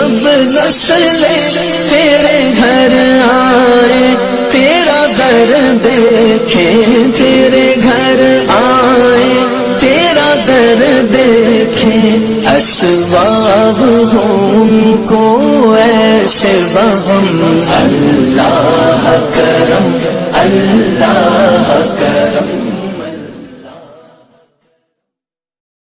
جب نسل تیرے گھر آئے، تیرا در دیکھے، تیرے گھر آئے، تیرا در دیکھے۔ اسباب ہوں کو ایسے وہم، اللہ کرم اللہ